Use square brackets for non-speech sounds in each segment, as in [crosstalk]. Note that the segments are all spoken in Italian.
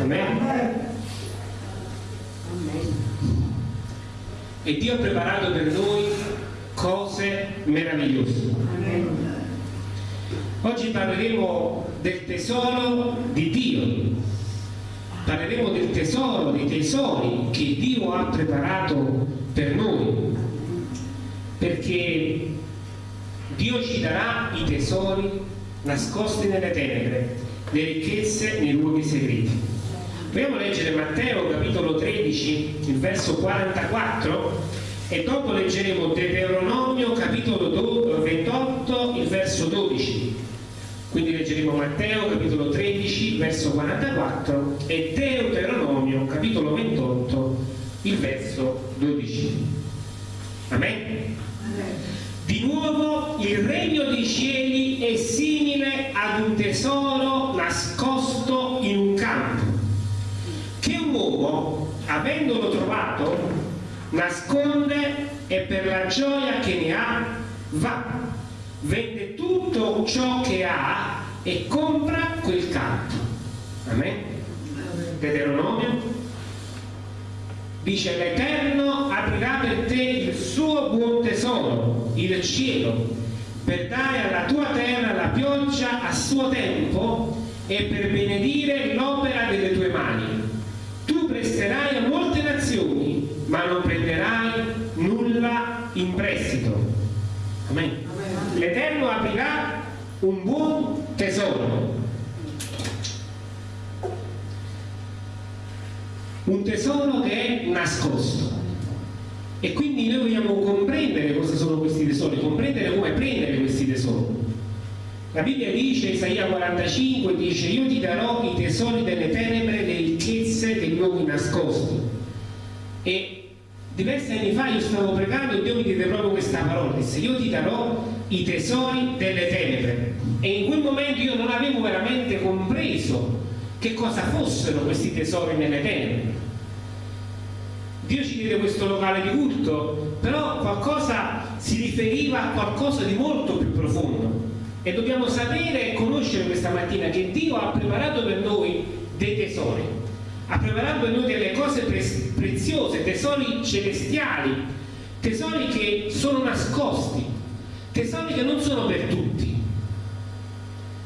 Amen. E Dio ha preparato per noi cose meravigliose. Oggi parleremo del tesoro di Dio. Parleremo del tesoro, dei tesori che Dio ha preparato per noi. Perché Dio ci darà i tesori nascosti nelle tenebre, le ricchezze nei luoghi segreti. A leggere Matteo capitolo 13, il verso 44 e dopo leggeremo Deuteronomio capitolo 28, il verso 12. Quindi leggeremo Matteo capitolo 13, verso 44 e Deuteronomio capitolo 28, il verso 12. Amen. Avendolo trovato, nasconde e per la gioia che ne ha, va, vende tutto ciò che ha e compra quel campo. Amen. Deuteronomio dice l'Eterno aprirà per te il suo buon tesoro, il cielo, per dare alla tua terra la pioggia a suo tempo e per benedire l'opera delle tue mani. Tu presterai ma non prenderai nulla in prestito. Amen. L'Eterno aprirà un buon tesoro. Un tesoro che è nascosto. E quindi noi vogliamo comprendere cosa sono questi tesori comprendere come prendere questi tesori. La Bibbia dice, Isaia 45 dice io ti darò i tesori delle tenebre le ricchezze dei luoghi nascosti. E diversi anni fa io stavo pregando e Dio mi diede proprio questa parola disse io ti darò i tesori delle tenebre. E in quel momento io non avevo veramente compreso che cosa fossero questi tesori nelle tenebre. Dio ci diede questo locale di culto, però qualcosa si riferiva a qualcosa di molto più profondo. E dobbiamo sapere e conoscere questa mattina che Dio ha preparato per noi dei tesori, preparato per noi delle cose pre preziose, tesori celestiali, tesori che sono nascosti, tesori che non sono per tutti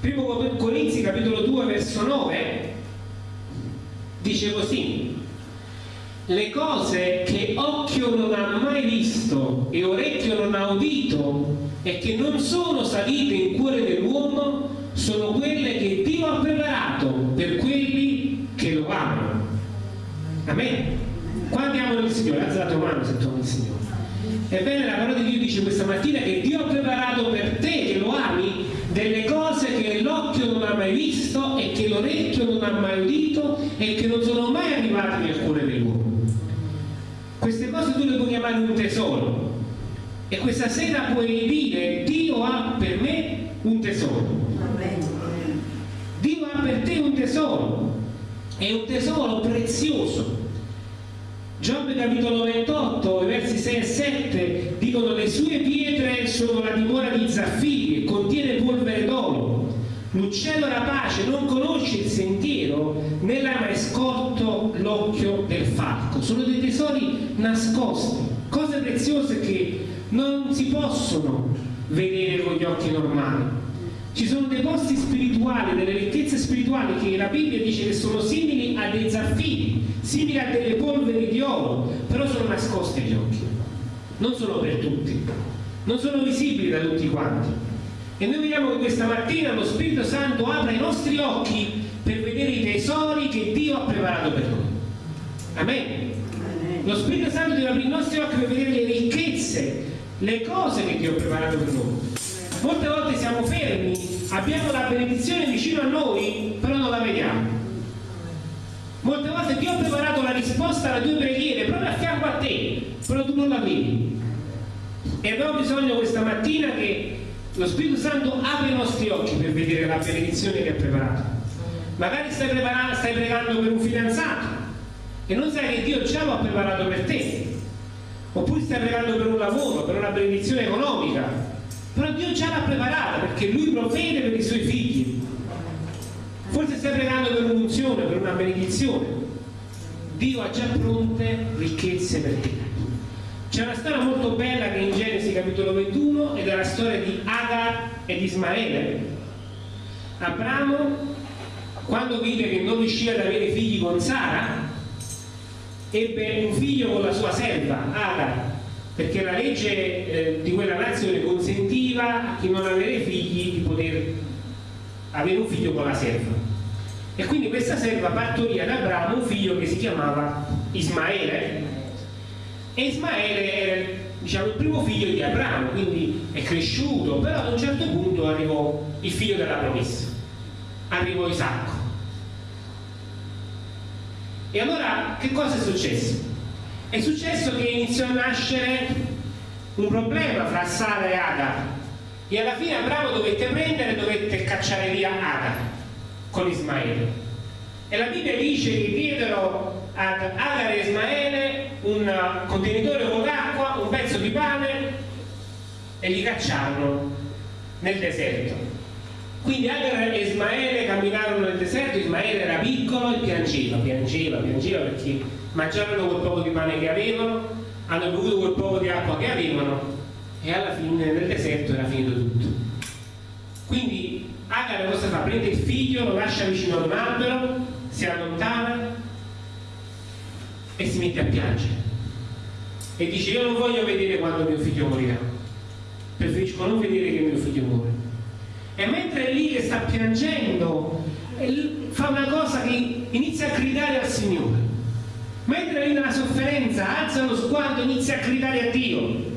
Primo Corinzi capitolo 2 verso 9 dice così le cose che occhio non ha mai visto e orecchio non ha udito e che non sono salite in cuore dell'uomo sono quelle che Dio ha preparato per quelli che lo amano. Amen. Quanti amano il Signore? Alza la tua mano se tu ami il Signore. Ebbene, la parola di Dio dice questa mattina che Dio ha preparato per te che lo ami delle cose che l'occhio non ha mai visto e che l'orecchio non ha mai udito e che non sono mai arrivate nel cuore dell'uomo. Queste cose tu le puoi chiamare un tesoro e questa sera puoi dire Dio ha per me un tesoro. Dio ha per te un tesoro, è un tesoro prezioso Giobbe capitolo 28, versi 6 e 7 dicono le sue pietre sono la dimora di zaffiri e contiene polvere d'oro. L'uccello rapace non conosce il sentiero né l'ha mai scorto l'occhio del falco. Sono dei tesori nascosti, cose preziose che non si possono vedere con gli occhi normali. Ci sono dei posti spirituali, delle ricchezze spirituali che la Bibbia dice che sono simili a dei zaffiri simili a delle polveri di oro, però sono nascoste agli occhi, non sono per tutti, non sono visibili da tutti quanti. E noi vediamo che questa mattina lo Spirito Santo apre i nostri occhi per vedere i tesori che Dio ha preparato per noi. Amen. Lo Spirito Santo deve aprire i nostri occhi per vedere le ricchezze, le cose che Dio ha preparato per noi. Molte volte siamo fermi, abbiamo la benedizione vicino a noi, però non la vediamo. Molte volte Dio ha preparato la risposta alla tua preghiera proprio a fianco a te, però tu non la vedi. E abbiamo bisogno questa mattina che lo Spirito Santo apra i nostri occhi per vedere la benedizione che ha preparato. Magari stai, stai pregando per un fidanzato e non sai che Dio già lo ha preparato per te. Oppure stai pregando per un lavoro, per una benedizione economica. Però Dio già l'ha preparata perché Lui provvede per i suoi figli forse stai pregando per un'unzione, per una benedizione. Dio ha già pronte ricchezze per te. C'è una storia molto bella che è in Genesi capitolo 21 ed è la storia di Agar ed Ismaele. Abramo, quando vide che non riusciva ad avere figli con Sara, ebbe un figlio con la sua serva, Agar, perché la legge eh, di quella nazione consentiva a chi non aveva figli di poter avere un figlio con la serva. E quindi questa serva partorì ad Abramo un figlio che si chiamava Ismaele. E Ismaele era diciamo, il primo figlio di Abramo, quindi è cresciuto, però ad un certo punto arrivò il figlio della promessa, arrivò Isacco. E allora che cosa è successo? È successo che iniziò a nascere un problema fra Sara e Agar e alla fine Abramo dovette prendere dovette cacciare via Agar con Ismaele. E la Bibbia dice che diedero ad Agar e Ismaele un contenitore con acqua, un pezzo di pane e li cacciarono nel deserto. Quindi Agar e Ismaele camminarono nel deserto, Ismaele era piccolo e piangeva, piangeva, piangeva perché mangiarono quel poco di pane che avevano, hanno bevuto quel poco di acqua che avevano e alla fine nel deserto era finito tutto. Quindi Agar cosa fa? Prende il figlio, lo lascia vicino ad un albero, si allontana e si mette a piangere. E dice io non voglio vedere quando mio figlio morirà, preferisco non vedere che mio figlio muore. E mentre è lì che sta piangendo, fa una cosa che inizia a gridare al Signore mentre è nella sofferenza alza lo sguardo inizia a gridare a Dio.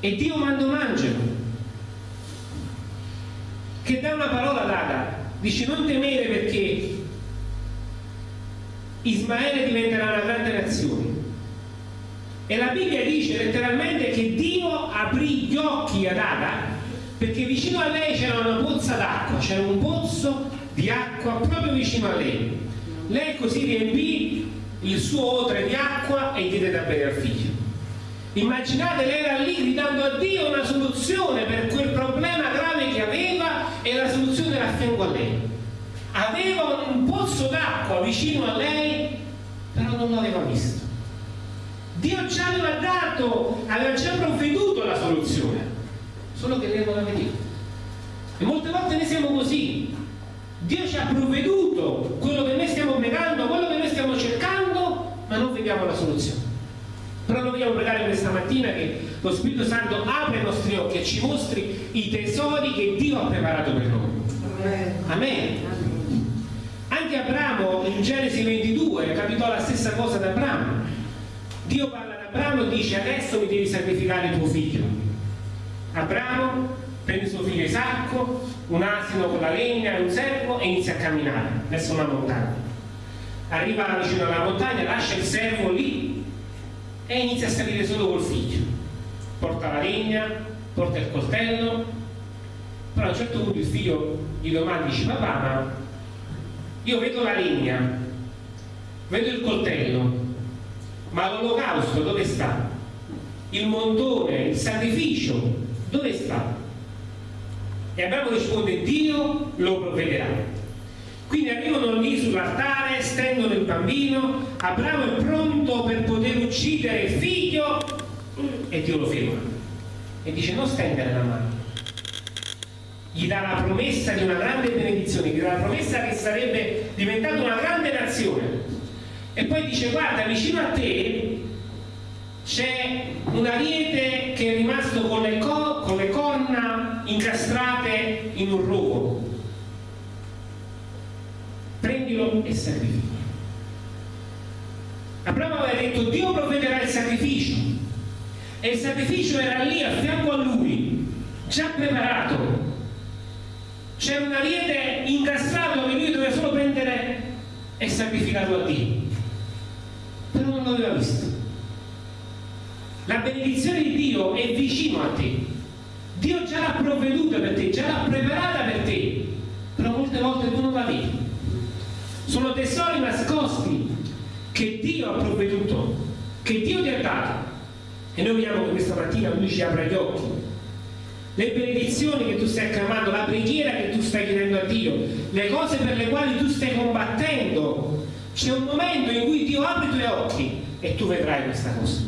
E Dio manda un angelo che dà una parola ad Agar dice non temere perché Ismaele diventerà una grande nazione. E la Bibbia dice letteralmente che Dio aprì gli occhi ad Agar perché vicino a lei c'era una pozza d'acqua c'era un pozzo di acqua proprio vicino a lei lei così riempì il suo odre di acqua e diede da bere al figlio. Immaginate, lei era lì gridando a Dio una soluzione per quel problema grave che aveva e la soluzione era a fianco a lei. Aveva un pozzo d'acqua vicino a lei, però non l'aveva visto. Dio già aveva dato, aveva già provveduto la soluzione, solo che lei non la vedeva. E molte volte noi siamo così, Dio ci ha provveduto quello che noi stiamo pregando, quello che noi stiamo cercando, ma non vediamo la soluzione. Però noi vogliamo pregare questa mattina che lo Spirito Santo apra i nostri occhi e ci mostri i tesori che Dio ha preparato per noi. Amen. Anche Abramo in Genesi 22 capitò la stessa cosa da Abramo. Dio parla ad Abramo e dice adesso mi devi sacrificare tuo figlio. Abramo prende suo figlio Isacco, un asino con la legna e un servo e inizia a camminare verso una montagna. Arriva vicino alla montagna, lascia il servo lì e inizia a salire solo col figlio. Porta la legna, porta il coltello, però a un certo punto il figlio gli domanda, dice papà ma io vedo la legna, vedo il coltello, ma l'olocausto dove sta? Il montone, il sacrificio, dove sta? E Abramo risponde Dio lo provvederà. Quindi arrivano lì sull'altare, stendono il bambino, Abramo è pronto per poter uccidere il figlio e Dio lo ferma. E dice non stendere la mano. Gli dà la promessa di una grande benedizione, gli dà la promessa che sarebbe diventata una grande nazione. E poi dice guarda vicino a te c'è un ariete che è rimasto con le, co con le corna incastrate in un rovo prendilo e sacrifica. Abramo aveva detto Dio provvederà il sacrificio e il sacrificio era lì a fianco a lui già preparato. C'era un ariete incastrato che lui doveva solo prendere e sacrificarlo a Dio. Però non l'aveva visto. La benedizione di Dio è vicino a te. Dio già l'ha provveduta per te, già l'ha preparata per te, però molte volte tu non la vedi. Sono tesori nascosti che Dio ha che Dio ti ha dato. E noi vogliamo che questa mattina Lui ci apra gli occhi. le benedizioni che tu stai acclamando, la preghiera che tu stai chiedendo a Dio, le cose per le quali tu stai combattendo, c'è un momento in cui Dio apre i tuoi occhi e tu vedrai questa cosa.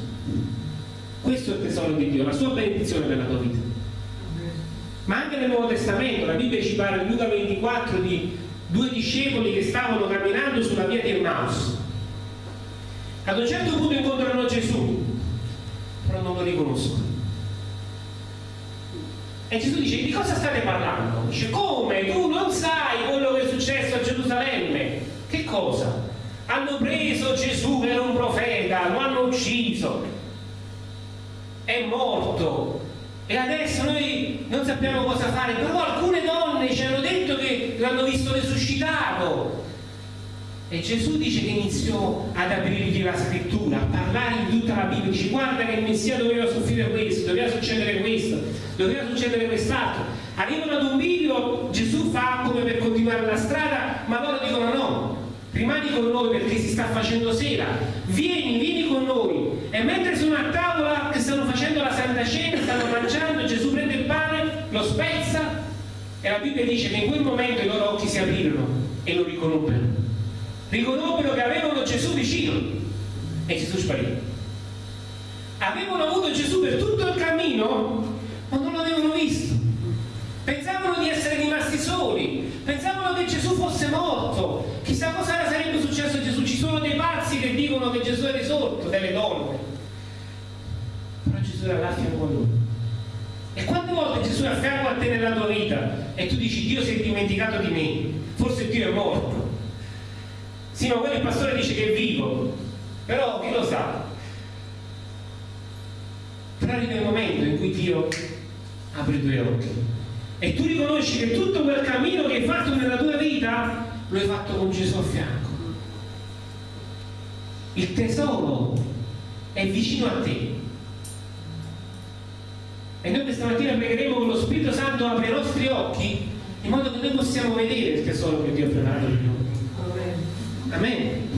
Questo è il tesoro di Dio, la sua benedizione per la tua vita. Ma anche nel Nuovo Testamento, la Bibbia ci parla in Luca 24 di due discepoli che stavano camminando sulla via di Emmaus. Ad un certo punto incontrano Gesù, però non lo riconoscono. E Gesù dice, di cosa state parlando? Dice, come? Tu non sai quello che è successo a Gerusalemme? Che cosa? Hanno preso Gesù che era un profeta, lo hanno ucciso, è morto. E adesso noi non sappiamo cosa fare, però alcune donne ci hanno detto che l'hanno visto risuscitato. E Gesù dice che iniziò ad aprirgli la scrittura, a parlare in tutta la Bibbia, dice guarda che il Messia doveva soffrire questo, doveva succedere questo, doveva succedere quest'altro. Arrivano ad un video, Gesù fa come per continuare la strada, ma loro dicono no, rimani con noi perché si sta facendo sera, vieni, vieni con noi. E mentre sono a tavola che stanno facendo la Santa Cena, stanno mangiando, lo spezza e la Bibbia dice che in quel momento i loro occhi si aprirono e lo riconobbero riconobbero che avevano Gesù vicino e Gesù sparì. Avevano avuto Gesù per tutto il cammino, ma non l'avevano visto. Pensavano di essere rimasti soli, pensavano che Gesù fosse morto. Chissà cosa sarebbe successo a Gesù. Ci sono dei pazzi che dicono che Gesù è risorto, delle donne. Però Gesù era là a fianco a loro. E quante volte Gesù è a fianco a te nella tua vita e tu dici Dio si è dimenticato di me, forse Dio è morto. Sì, ma quello il pastore dice che è vivo, però chi lo sa? Però arriva il momento in cui Dio apre i tuoi occhi e tu riconosci che tutto quel cammino che hai fatto nella tua vita lo hai fatto con Gesù a fianco. Il tesoro è vicino a te. E noi questa mattina pregheremo con lo Spirito Santo apre i nostri occhi in modo che noi possiamo vedere il tesoro che Dio ha preparato per noi. Amen.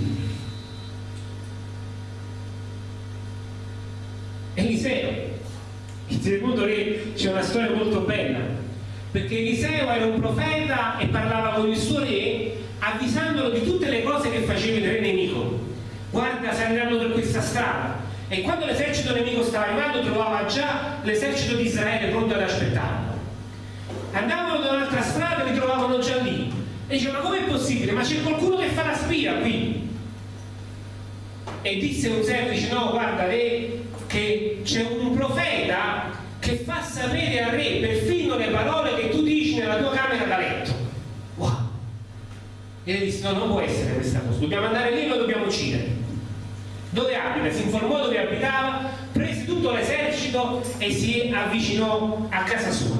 Eliseo, il secondo re c'è una storia molto bella, perché Eliseo era un profeta e parlava con il suo re avvisandolo di tutte le cose che faceva il re nemico. Guarda, saliranno per questa strada. E quando l'esercito nemico stava arrivando trovava già l'esercito di Israele pronto ad aspettarlo. Andavano da un'altra strada e li trovavano già lì e dice, ma com'è possibile? Ma c'è qualcuno che fa la spia qui? E disse un servo, dice, no, guarda, re, che c'è un profeta che fa sapere al re perfino le parole che tu dici nella tua camera da letto. Wow! E disse, no, non può essere questa cosa, dobbiamo andare lì e lo dobbiamo uccidere. Dove abita? Si informò dove abitava, prese tutto l'esercito e si avvicinò a casa sua.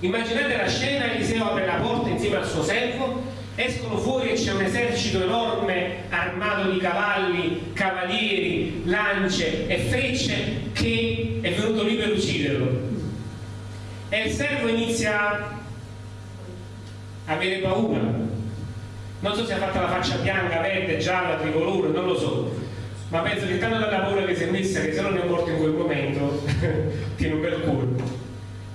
Immaginate la scena, Eliseo apre la porta insieme al suo servo, escono fuori e c'è un esercito enorme armato di cavalli, cavalieri, lance e frecce che è venuto lì per ucciderlo. E il servo inizia a avere paura. Non so se ha fatto la faccia bianca, verde, gialla, tricolore, non lo so. Ma penso che tanto dalla paura che si è messa che se non è morto in quel momento [laughs] tiene un bel colpo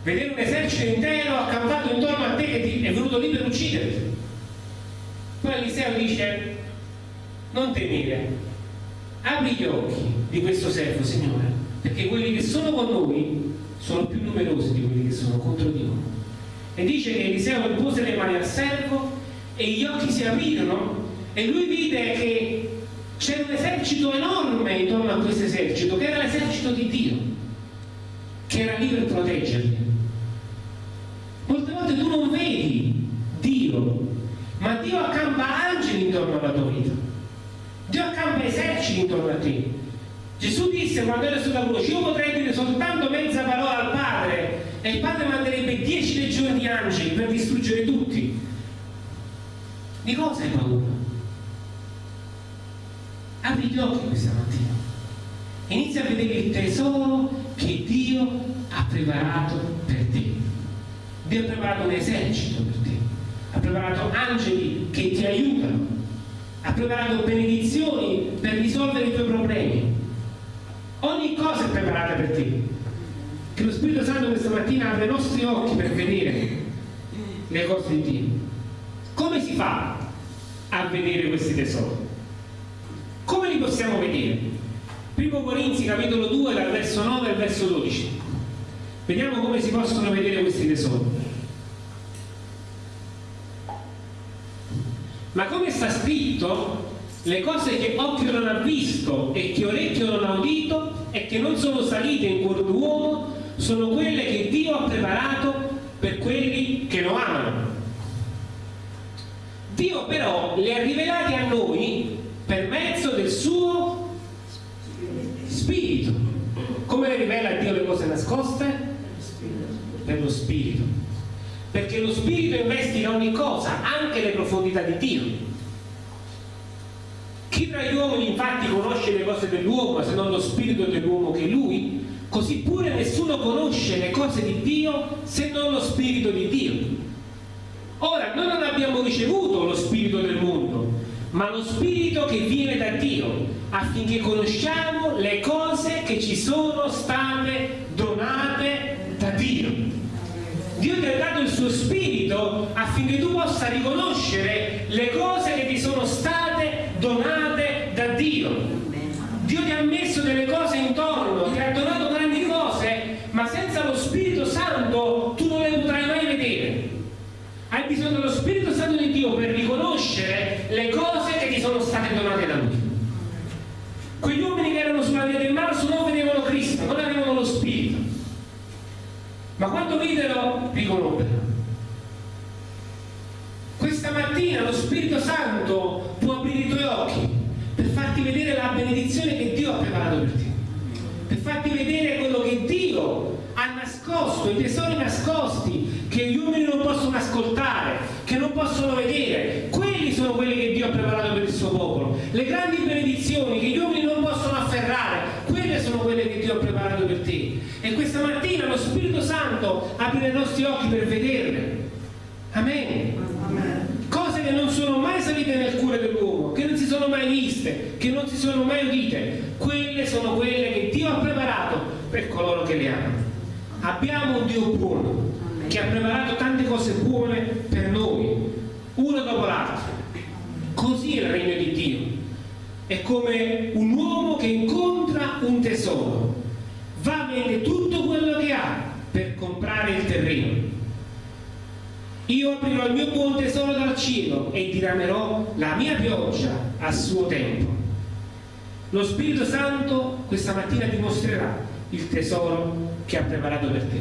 vedere un esercito intero accampato intorno a te che ti è venuto lì per ucciderti. Poi Eliseo dice, non temere, apri gli occhi di questo servo, Signore, perché quelli che sono con noi sono più numerosi di quelli che sono contro di noi. E dice che Eliseo pose le mani al servo e gli occhi si aprirono e lui vide che c'era un esercito enorme intorno a questo esercito, che era l'esercito di Dio, che era lì per proteggerli. Molte volte tu non vedi Dio, ma Dio accampa angeli intorno alla tua vita. Dio accampa eserciti intorno a te. Gesù disse quando era sulla croce, io potrei dire soltanto mezza parola al Padre e il Padre manderebbe dieci legioni di angeli per distruggere tutti. Di cosa hai paura? Gli occhi questa mattina. Inizia a vedere il tesoro che Dio ha preparato per te. Dio ha preparato un esercito per te, ha preparato angeli che ti aiutano, ha preparato benedizioni per risolvere i tuoi problemi. Ogni cosa è preparata per te. che lo Spirito Santo questa mattina apre i nostri occhi per vedere le cose di Dio. Come si fa a vedere questi tesori? Come li possiamo vedere? Primo Corinzi capitolo 2 dal verso 9 al verso 12. Vediamo come si possono vedere questi tesori. Ma come sta scritto, le cose che occhio non ha visto e che orecchio non ha udito e che non sono salite in cuore d'uomo sono quelle che Dio ha preparato per quelli che lo amano. Dio però le ha rivelate a noi per mezzo del suo spirito. Come le rivela Dio le cose nascoste? Per lo spirito. Perché lo spirito investiga ogni cosa, anche le profondità di Dio. Chi tra gli uomini infatti conosce le cose dell'uomo se non lo spirito dell'uomo che è lui? Così pure nessuno conosce le cose di Dio se non lo Spirito di Dio. Ora, noi non abbiamo ricevuto lo Spirito del mondo, ma lo Spirito che viene da Dio, affinché conosciamo le cose che ci sono state donate da Dio. Dio ti ha dato il suo Spirito affinché tu possa riconoscere le cose che ti sono state donate da Dio. Dio ti ha messo delle cose intorno, ti ha donato grandi cose, ma senza lo Spirito Santo tu non le potrai mai vedere. Hai bisogno dello Spirito Santo di Dio per riconoscere le cose che ti sono state donate da Lui. Quegli uomini che erano sulla via del Marso non vedevano Cristo, non avevano lo Spirito. Ma quando videro, riconobbero. Questa mattina lo Spirito Santo può aprire i tuoi occhi per farti vedere la benedizione che Dio ha preparato per te, per farti vedere quello che Dio ha nascosto, i tesori nascosti che gli uomini non possono ascoltare, che non possono vedere. Quelli sono quelli che Dio ha preparato per il suo popolo. Le grandi benedizioni che gli uomini non possono afferrare, quelle sono quelle che Dio ha preparato per te. E questa mattina lo Spirito Santo apre i nostri occhi per vederle. Amen. Amen cose che non sono mai salite nel cuore dell'uomo, che non si sono mai viste, che non si sono mai udite, quelle sono quelle che Dio ha preparato per coloro che le amano. Abbiamo un Dio buono che ha preparato tante cose buone per noi, uno dopo l'altro. Così è il regno di Dio. È come un uomo che incontra un tesoro, va a vendere tutto quello che ha per comprare il terreno io aprirò il mio buon tesoro dal cielo e diramerò la mia pioggia a suo tempo. Lo Spirito Santo questa mattina ti mostrerà il tesoro che ha preparato per te.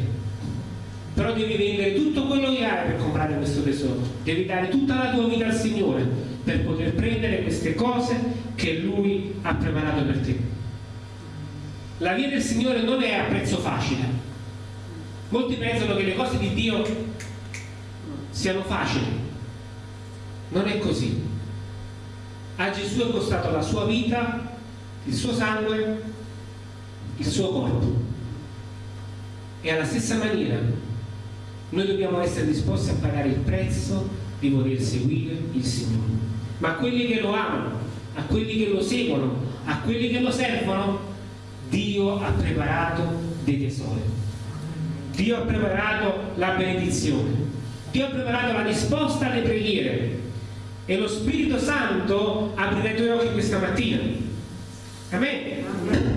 Però devi vendere tutto quello che hai per comprare questo tesoro. Devi dare tutta la tua vita al Signore per poter prendere queste cose che Lui ha preparato per te. La via del Signore non è a prezzo facile. Molti pensano che le cose di Dio siano facili. Non è così. A Gesù è costato la sua vita, il suo sangue, il suo corpo. E alla stessa maniera noi dobbiamo essere disposti a pagare il prezzo di voler seguire il Signore. Ma a quelli che lo amano, a quelli che lo seguono, a quelli che lo servono, Dio ha preparato dei tesori. Dio ha preparato la benedizione. Dio ha preparato la risposta alle preghiere e lo Spirito Santo aprirà i tuoi occhi questa mattina. Amen.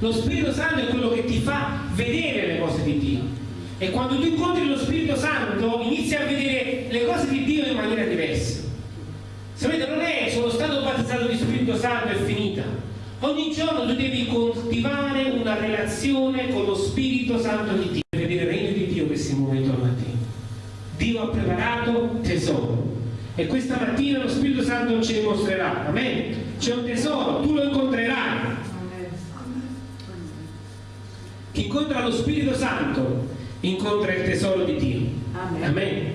Lo Spirito Santo è quello che ti fa vedere le cose di Dio. E quando tu incontri lo Spirito Santo inizi a vedere le cose di Dio in maniera diversa. Sapete, non è sono stato battezzato di Spirito Santo e finita. Ogni giorno tu devi coltivare una relazione con lo Spirito Santo di Dio per vedere il regno di Dio che si muove intorno a te. Dio ha preparato tesoro. E questa mattina lo Spirito Santo ci dimostrerà. Amen. C'è un tesoro, tu lo incontrerai. Chi incontra lo Spirito Santo incontra il tesoro di Dio. Amen. Amen.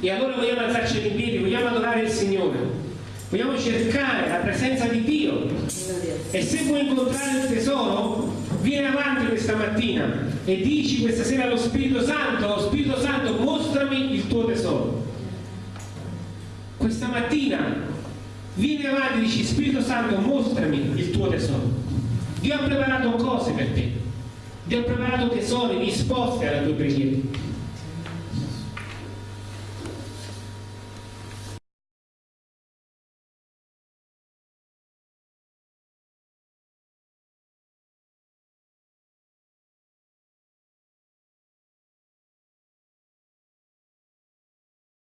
E allora vogliamo alzarci in piedi, vogliamo adorare il Signore. Vogliamo cercare la presenza di Dio. E se vuoi incontrare il tesoro, vieni avanti questa mattina e dici questa sera allo Spirito Santo, Spirito Santo mostrami il tuo tesoro. Questa mattina vieni avanti e dici Spirito Santo mostrami il tuo tesoro. Dio ha preparato cose per te. Ho preparato tesori, risposte alle tue preghiere.